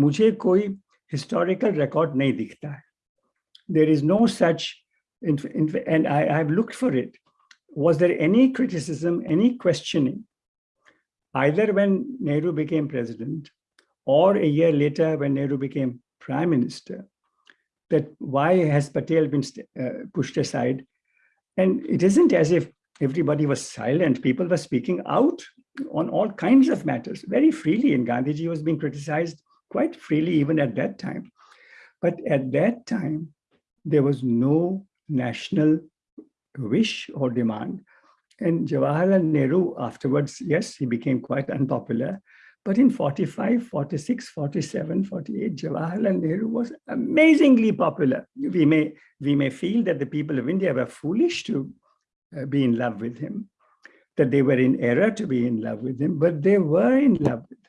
मुझे कोई historical record नहीं दिखता है there is no such and I, I've looked for it was there any criticism any questioning either when Nehru became president or a year later when Nehru became prime minister that why has Patel been uh, pushed aside and it isn't as if everybody was silent people were speaking out on all kinds of matters very freely and Gandhiji was being criticized quite freely even at that time. But at that time, there was no national wish or demand. And Jawaharlal Nehru afterwards, yes, he became quite unpopular. But in 45, 46, 47, 48, Jawaharlal Nehru was amazingly popular. We may, we may feel that the people of India were foolish to uh, be in love with him, that they were in error to be in love with him, but they were in love with